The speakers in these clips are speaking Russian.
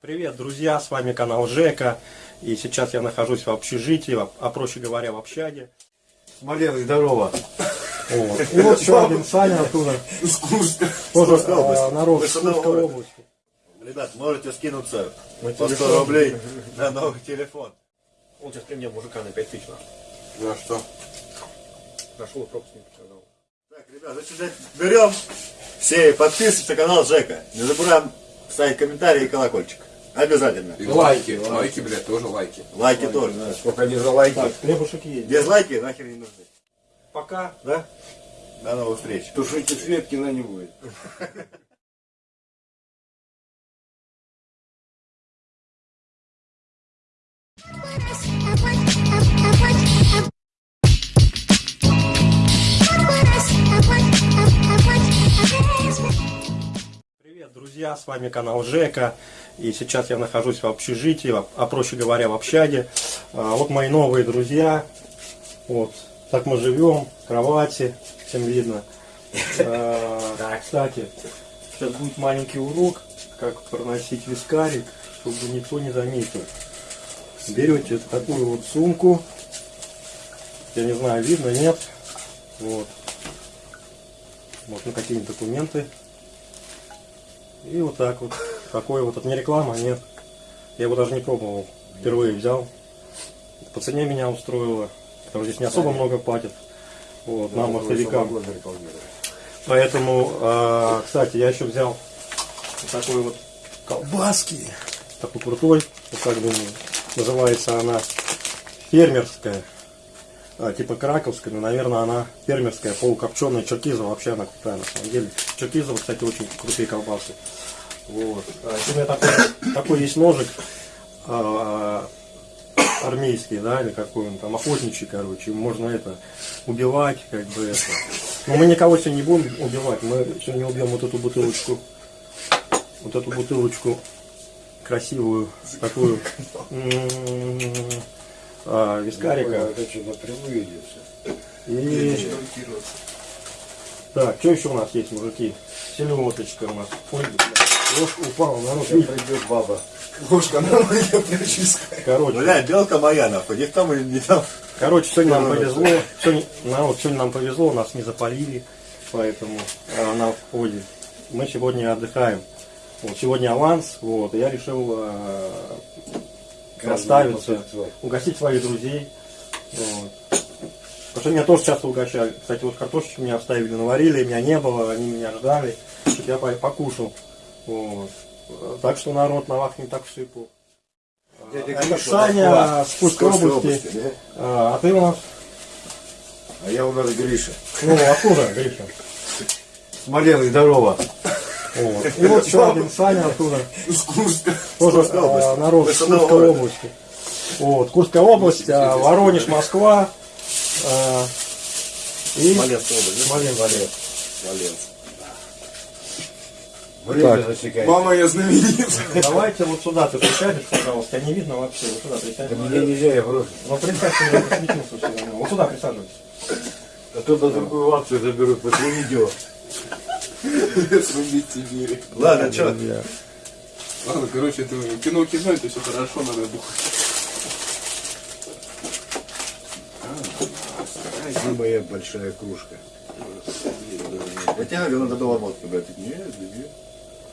Привет, друзья, с вами канал Жека. И сейчас я нахожусь в общежитии, а а проще говоря, в общаге. Смоленск, здорово. Вот. И вот еще один Саня оттуда. Тоже э, народ Курской области. Ребят, можете скинуться На по 100 телефон. рублей на новый телефон. Он сейчас при мне мужика на 5 тысяч За что? нашел пропуск не показал. Так, ребят, значит, берем все подписываемся на канал Жека. Не забываем ставить комментарии и колокольчик. Обязательно. И лайки. Лайки, блядь, тоже лайки. Лайки тоже. Сколько они за лайки. Так, хлебушек есть. Дизлайки нахер не нужны. Пока. Да? До новых встреч. Тушите свет, кино не будет. друзья, с вами канал Жека. И сейчас я нахожусь в общежитии, а проще говоря, в общаге. А, Вот мои новые друзья. Вот, так мы живем, кровати, всем видно. А, Кстати, сейчас будет маленький урок, как проносить вискарик, чтобы никто не заметил. Берете такую вот сумку. Я не знаю, видно, нет. Вот. Вот на какие-нибудь документы. И вот так вот. Такой вот. Это не реклама, нет. Я его даже не пробовал. Впервые взял. По цене меня устроило. Потому что здесь не особо много платят. Вот, нам, мостовикам. Поэтому, а, кстати, я еще взял вот такой вот колбаски. Такой крутой. Вот как думаю. Называется она фермерская. А, типа краковская, но, наверное, она фермерская, полукопченая, черкизова, вообще она крутая на самом деле. Черкизова, кстати, очень крутые колбасы. Вот. А, у меня такой, такой есть ножик а, армейский, да, или какой он там, охотничий, короче, можно это убивать, как бы это. Но мы никого сегодня не будем убивать, мы сегодня убьем вот эту бутылочку, вот эту бутылочку красивую, такую а, вискарика. Это что, напрямую идет. И... Так, что еще у нас есть, мужики? Селедочка у нас. Ой, ложка упала, народ. Сейчас придет баба. Ложка на моя прическа. Короче, Бля, белка моя нахуй. Не в том и не там. короче, сегодня нам Ну, ну, повезло. Сегодня, народ, сегодня нам повезло, нас не запалили, поэтому а, на входе. Мы сегодня отдыхаем. Вот, сегодня аванс, вот, я решил а, расставиться, угостить своих друзей. Вот. Потому что меня тоже часто угощали. Кстати, вот картошечку меня оставили, наварили, меня не было, они меня ждали, чтобы я по- покушал. Вот. Так что народ на вас не так сыпал. Дядя Это Саня с Курской области. области, да? А, а ты у нас? А я у нас Гриша. Ну, откуда, Гриша? Смоленск, здорово. Вот. И вот еще один Саня оттуда. С Курска. Тоже а, народ из Курской области. Вот, Курская область, а, Воронеж, Москва. а, И Смоленская область, да? Смоленск. Смоленск. Время засекает. Мама, я знаменит. Давайте вот сюда ты присядешь, пожалуйста. Тебя не видно вообще. Вот сюда присядь. Мне нельзя, я брошу. Ну присядьте, я посветился все равно. Вот сюда присаживайтесь. А то на другую акцию заберут после видео. Срубить тебе. Ладно, что? Ладно, короче, это кино кино, это все хорошо, надо бухать. Где моя большая кружка? Я тебе говорю, надо было водку брать. Нет, нет.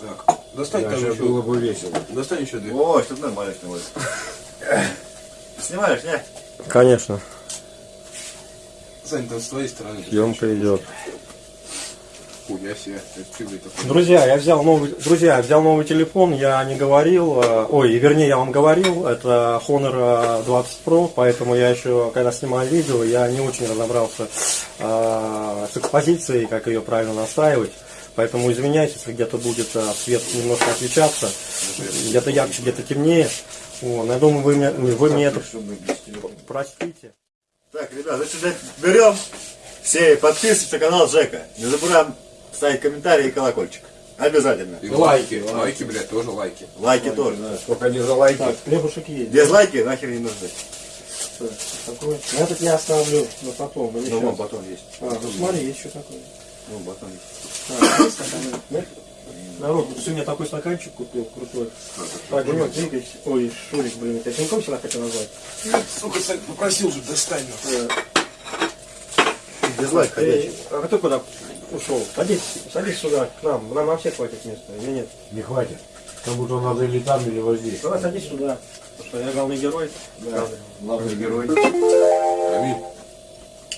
Так, достань там еще. было бы весело. Достань еще две. О, что нормально снимаешь. Снимаешь, не? Конечно, Сань, там с твоей стороны. съемка идет. Хуя себе. Такое? Друзья, я взял новый, друзья, я взял новый телефон, я не говорил, э, ой, вернее, я вам говорил, это Honor э, 20 Pro, поэтому я еще, когда снимаю видео, я не очень разобрался э, с экспозицией, как ее правильно настраивать. Поэтому извиняюсь, если где-то будет э, свет немножко отличаться, где-то ярче, где-то темнее. Вот, я думаю, вы мне, вы мне это простите. Так, ребят, значит, берем все и подписываемся на канал Жека. Не забываем ставить комментарии и колокольчик. Обязательно. И лайки. Лайки, блядь, тоже лайки. Лайки тоже. Сколько они за лайки. Так, хлебушек есть. Дизлайки нахер не нужны. Такой. Я тут не оставлю на потом. или Ну, вон батон есть. А, ну смотри, есть еще такой. Ну, батон есть. А, есть стаканы? Нет? Народ, сегодня такой стаканчик купил, крутой. Так, Денек, двигайся. Ой, Шурик, блин, я тебя Тиньком всегда хотел назвать. Сука, Сань, попросил же, достань. Э, Дизлайк ходячий. Эй, а ты куда ушел? Садись, садись сюда, к нам. Нам на всех хватит места, или нет? Не хватит. Кому-то надо или там, или вот здесь. Давай садись сюда. Потому что я главный герой. Да. Главный герой. Аминь.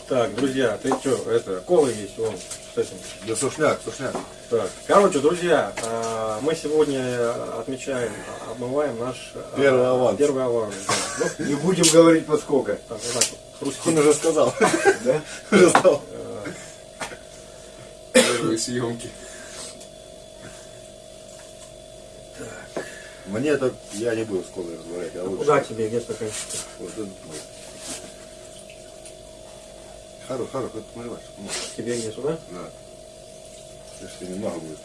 Так, друзья, ты что, это, колы есть, вон, с этим. Да сушняк, сушняк. Так, короче, друзья, а, мы сегодня отмечаем, обмываем наш а, Первый аванс. Первый аванс. да. Ну, Не будем говорить под сколько. так, вот так Он уже сказал. Да? Уже сказал. Первые съемки. Мне это я не буду с колой разговаривать. Я лучше. Куда тебе, где стаканчик? Вот это мой. Хорош, хорош, это мой ваш. Тебе где, сюда? Да. Если немного будет.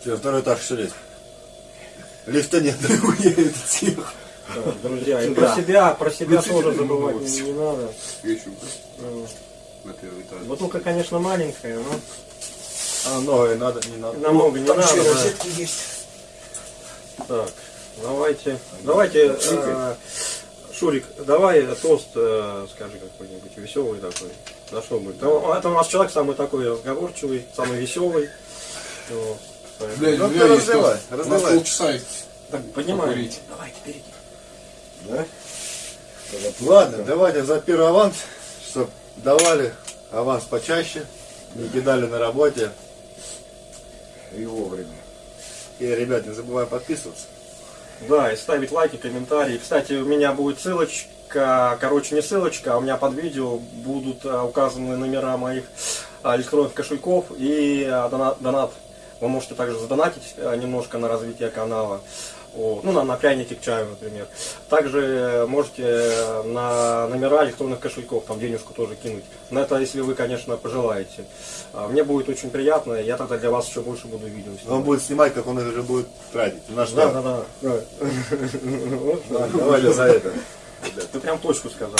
Все, второй этаж все лезть. Лифта нет. Так, друзья, и про себя, про себя тоже забывать не, не надо. Свечу Ну, на первый этаж. Бутылка, конечно, маленькая, но А, много надо, не надо. намного не надо. да. есть. Так, давайте, давайте, э, Шурик, давай тост э, скажи какой-нибудь веселый такой. На что будет? Ну, Это у нас человек самый такой разговорчивый, самый веселый. Блядь, Ну, ты разливай, тост. У нас разливай. полчаса. Так, поднимай. Покурить. Давайте, берите. Да? Ладно, давайте за первый аванс, чтобы давали аванс почаще, не кидали на работе. И вовремя. И, ребят, не забываем подписываться. Да, и ставить лайки, комментарии. Кстати, у меня будет ссылочка, короче, не ссылочка, а у меня под видео будут а, указаны номера моих а, электронных кошельков и а, донат. Вы можете также задонатить немножко на развитие канала. Ну, на, на пряники к чаю, например. Также э, можете э, на номера электронных кошельков, там денежку тоже кинуть. Но это если вы, конечно, пожелаете. А, Мне будет очень приятно, я тогда для вас еще больше буду видео Он снимать. будет снимать, как он их уже будет тратить. Наш Да, да, да, да. Вот, да. Давайте за это. Ты прям точку сказал.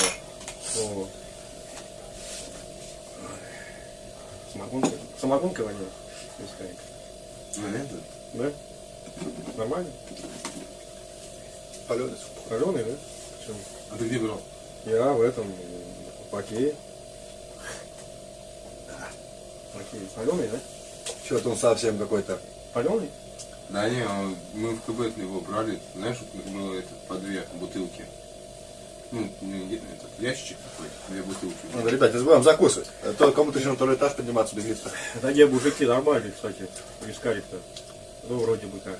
Самогонка. Самогонка. Ну, нет, да. Нормально? Паленый. Паленый, да? Почему? А ты где брал? Я в этом в Окее. Окей. Паленый, да? Что-то он совсем какой-то. Паленый? Да не, он- мы в КБ его брали, знаешь, вот было это по две бутылки. Ну, не, не- этот ящичек такой, две бутылки. Надо, ребят, не забываем закусывать. А то кому-то еще на второй этаж подниматься без лица. Да где мужики нормальные, кстати. Вискарик-то. Ну, вроде бы как.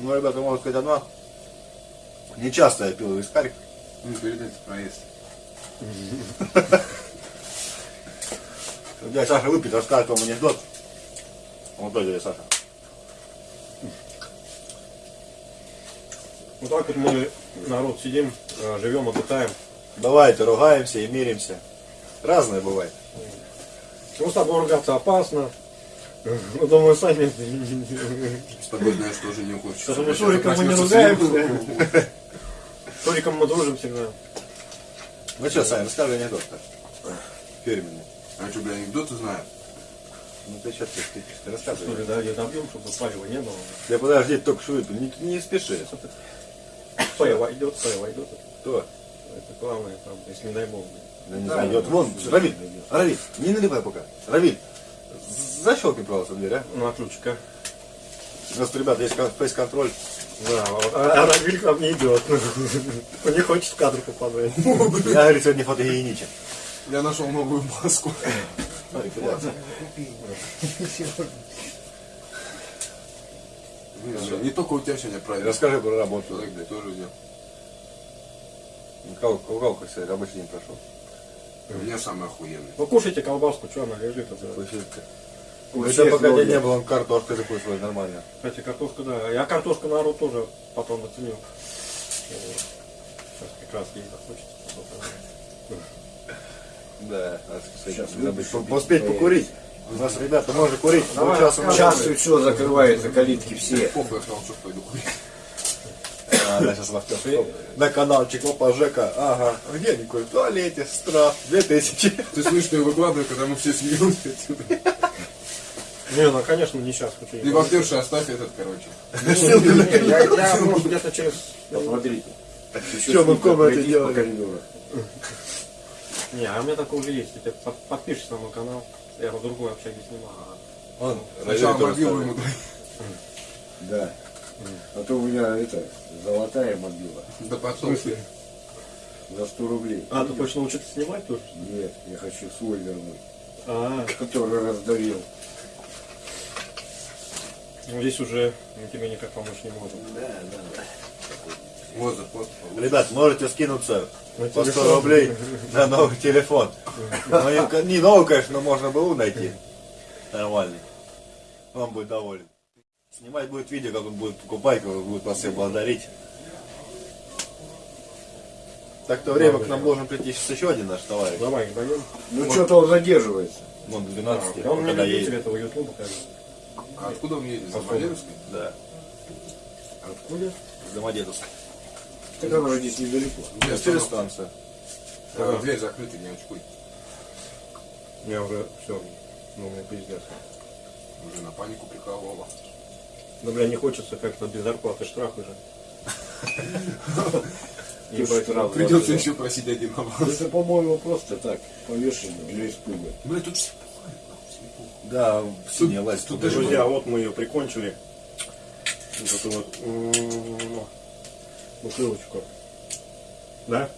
Ну, ребята, можно сказать одно. Не часто я пил вискарик. Ну, передать проезд. Я Саша выпьет, расскажет вам анекдот. Вот дядя Саша. Вот так вот мы, народ, сидим, э, живем, отдыхаем. Давайте, ругаемся и миримся. Разное бывает. Ну, с тобой ругаться опасно. Ну, думаю, сами. С тобой, знаешь, тоже не хочется. Потому что Шуриком мы не ругаемся. С Шуриком мы дружим всегда. Ну что, Саня, расскажи анекдот. Фирменный. А что, бля, анекдоты знаю? Ну ты что, ты, ты, рассказывай. Что ли, да, я добьем, чтобы палева не было. Я подожди, только что выпил. Не, не спеши. Палева идет, палева идет. Кто? Это главное, там, если не дай бог. Да не знаю, идет. Вон, Равиль, Равиль, не наливай пока. Равиль, защелкни, пожалуйста, дверь, а? Ну, а ключика? У нас, ребята, есть кон- фейс-контроль. Да, вот. А, а Равиль к нам не идет. Он не хочет в кадр попадать. Я, говорит, сегодня фотогеничен. Я нашел новую маску. Не, Не только у тебя сегодня праздник. Расскажи про работу. Тоже идет. Кого как сказать, рабочий день прошел? У меня самый охуенный. Ну, кушайте колбаску, что она лежит. Это. Ну, это пока день не было, он картошкой такой свой нормально. Кстати, картошка, да. Я картошку народ тоже потом оценил. Сейчас как раз ей захочется. Да, Сейчас выпить поспеть поедешь. покурить. У нас, ребята, можно курить. Давай, Сейчас и все закрывается, калитки все. Похуй, я сказал, что пойду курить. А, да, сейчас локтев. На каналчик Опа Жека. Ага. Где они курят? В туалете. Штраф. Две тысячи. Ты слышишь, что я выкладываю, когда мы все смеемся отсюда. Не, ну конечно, не сейчас. Ты вахтерша оставь этот, короче. Я, я может, где-то через... Посмотрите. Что мы в комнате коридору. Не, а у меня такое уже есть. Ты под- подпишешься на мой канал. Я в другой общаге снимал. Он Сначала радиатор мобилу оставил. ему дай. Да. А то у меня это, золотая мобила. Да потом. За 100 рублей. А, ты хочешь научиться снимать тоже? Нет, я хочу свой вернуть. А, Который раздавил. ну здесь уже мы тебе никак помочь не можем. Воза, вот. Ребят, можете скинуться На по 100 телефон. рублей на новый телефон. Ну, Не новый, конечно, но можно было найти. Нормальный. Он будет доволен. Снимать будет видео, как он будет покупать, как он будет вас всех благодарить. Так то время к нам должен прийти сейчас еще один наш товарищ. Давай, даем. Ну что-то он задерживается. Он 12 Он мне когда любитель едет. этого ютуба, бы. А откуда он едет? Из. Замоленовской? Да, Откуда? с Домодедовска. Так он же здесь недалеко. Где Через станцию. А, Дверь закрыта, не очкуй. Я уже все. Ну, мне пиздец. Уже на панику приколола. Да, бля, не хочется как-то без зарплаты штраф уже. Придется еще просить один аванс. Это, по-моему, просто так, повешено для испуга. Бля, тут все Да, синяя власть. Друзья, вот мы ее прикончили. Вот эту вот бутылочку. Да?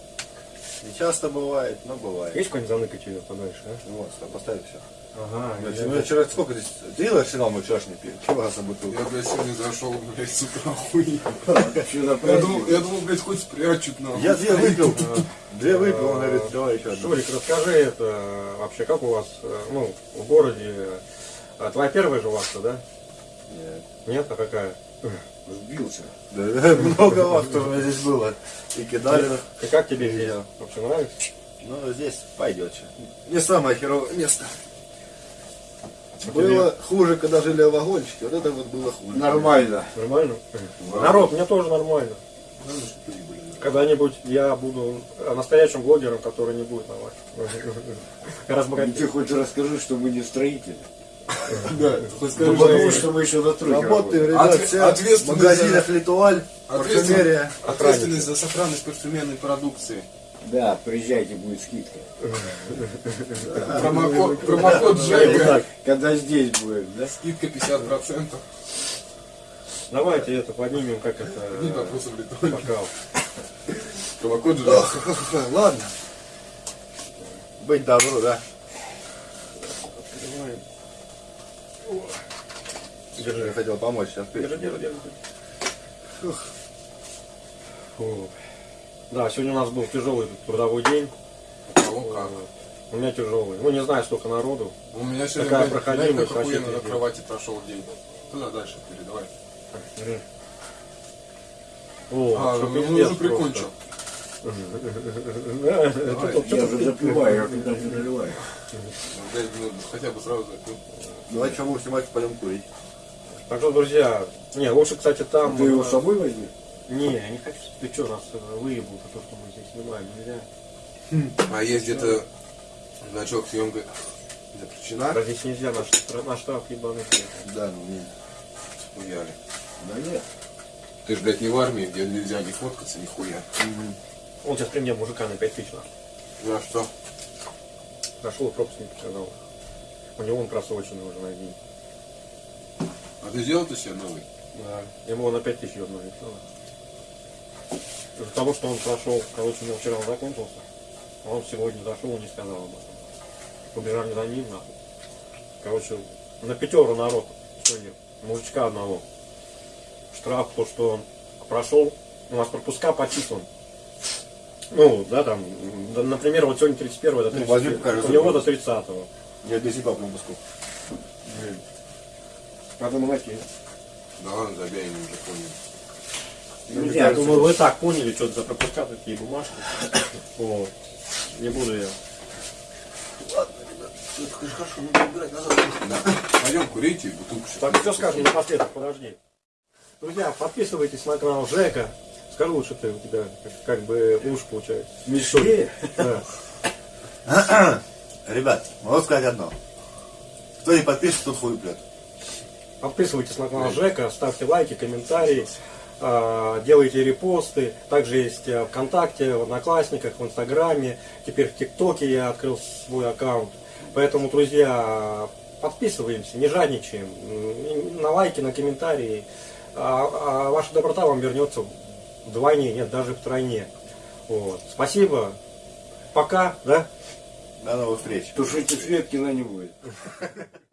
Не часто бывает, но бывает. Есть какой-нибудь заныкать ее подальше, а? Ну Вот, поставь все. Ага, Ну, я вчера сколько здесь? Ты арсенал мы вчерашний пили? Чего раз бутылку? Я, блядь, сегодня зашел, блядь, с утра на Я думал, я думал, блядь, хоть спрячут нахуй. Я две выпил. Две выпил, он говорит, давай еще одну. Шурик, расскажи это вообще, как у вас, э, ну, в городе, а, твоя первая же вахта, да? Нет. Нет, а какая? Сбился. Да, много вас тоже здесь было. И кидали. И как тебе здесь? Вообще нравится? Ну, здесь пойдет. Не самое херовое место. Было хуже, когда жили в вагончике. Вот это вот было хуже. Нормально. Нормально? Народ, мне тоже нормально. Когда-нибудь я буду настоящим блогером, который не будет на вас. Ну, ты хоть расскажи, что мы не строители. Да, Ну, скажи, потому что мы еще на тройке Работаем, работаем. ребят, Отве- все в ответственность магазинах Литуаль, Ответственность, парфюмерия. ответственность за сохранность парфюмерной продукции. Да, приезжайте, будет скидка. Промокод, промокод Жека. Когда здесь будет, да? Скидка 50%. Давайте это поднимем, как это, Не э, вопросов летали. бокал. Промокод Жека. Ладно. Быть добру, да. Открываем. Я хотел помочь сейчас. Держи, держи, держи. Фу. Да, сегодня у нас был тяжелый трудовой день. Кого как. У меня тяжелый. Ну, не знаю, сколько народу. У меня сегодня, Такая блядь, проходимость знаешь, как на кровати прошел день. Туда дальше передавай. О, А, что ну пиздец уже прикончил. Я уже запиваю, я туда не наливаю. Блядь, ну, хотя бы сразу запил. Давай что будем снимать, пойдем курить. Так что, друзья, не, лучше, кстати, там... Ты его э, с собой возьми? Не, я не хочу. Ты что, нас э, выебал то, что мы здесь снимаем, нельзя. А есть где-то значок съемка запрещена? Да здесь нельзя, наш, наш штраф ебаный. Да, ну не. Хуяли. Да нет. Ты ж, блядь, не в армии, где нельзя не фоткаться, нихуя. Он сейчас при мне мужика на 5 тысяч нахуй. За что? Нашел пропуск не показал. У него он просроченный уже на день. А ты сделал ты себе новый? Да. Ему на 5 тысяч ебнули. Из-за того, что он прошел, короче, у него вчера он закончился, а он сегодня зашел и не сказал об этом. Побежали за ним, нахуй. Короче, на пятеру народ сегодня, мужичка одного. Штраф, то, что он прошел, у нас пропуска подписан. Ну, да, там, да, например, вот сегодня 31 до Ну, возьми, 30 покажи, у него до сколько. 30 -го. Я без по пропуску. Надо молотить. Да ладно, забей, я уже понял. Ну, Я думаю, вы так поняли, что это за пропуска такие бумажки. Вот. Не буду я. Да. Пойдем курите, бутылку сейчас. Так, все скажем напоследок, подожди. Друзья, подписывайтесь на канал Жека. Скажи лучше ты, у тебя как, как бы уж получается. Да. Ребят, могу сказать одно. Кто не подпишет, тот хуй плет. Подписывайтесь на канал Жека, ставьте лайки, комментарии, а, делайте репосты. Также есть э, ВКонтакте, в Одноклассниках, в Инстаграме. Теперь в ТикТоке я открыл свой аккаунт. Поэтому, друзья, подписываемся, не жадничаем. На лайки, на комментарии. А, а ваша доброта вам вернется вдвойне, нет, даже втройне. Вот. Спасибо. Пока, да? До новых встреч. Тушите свет, кино не будет.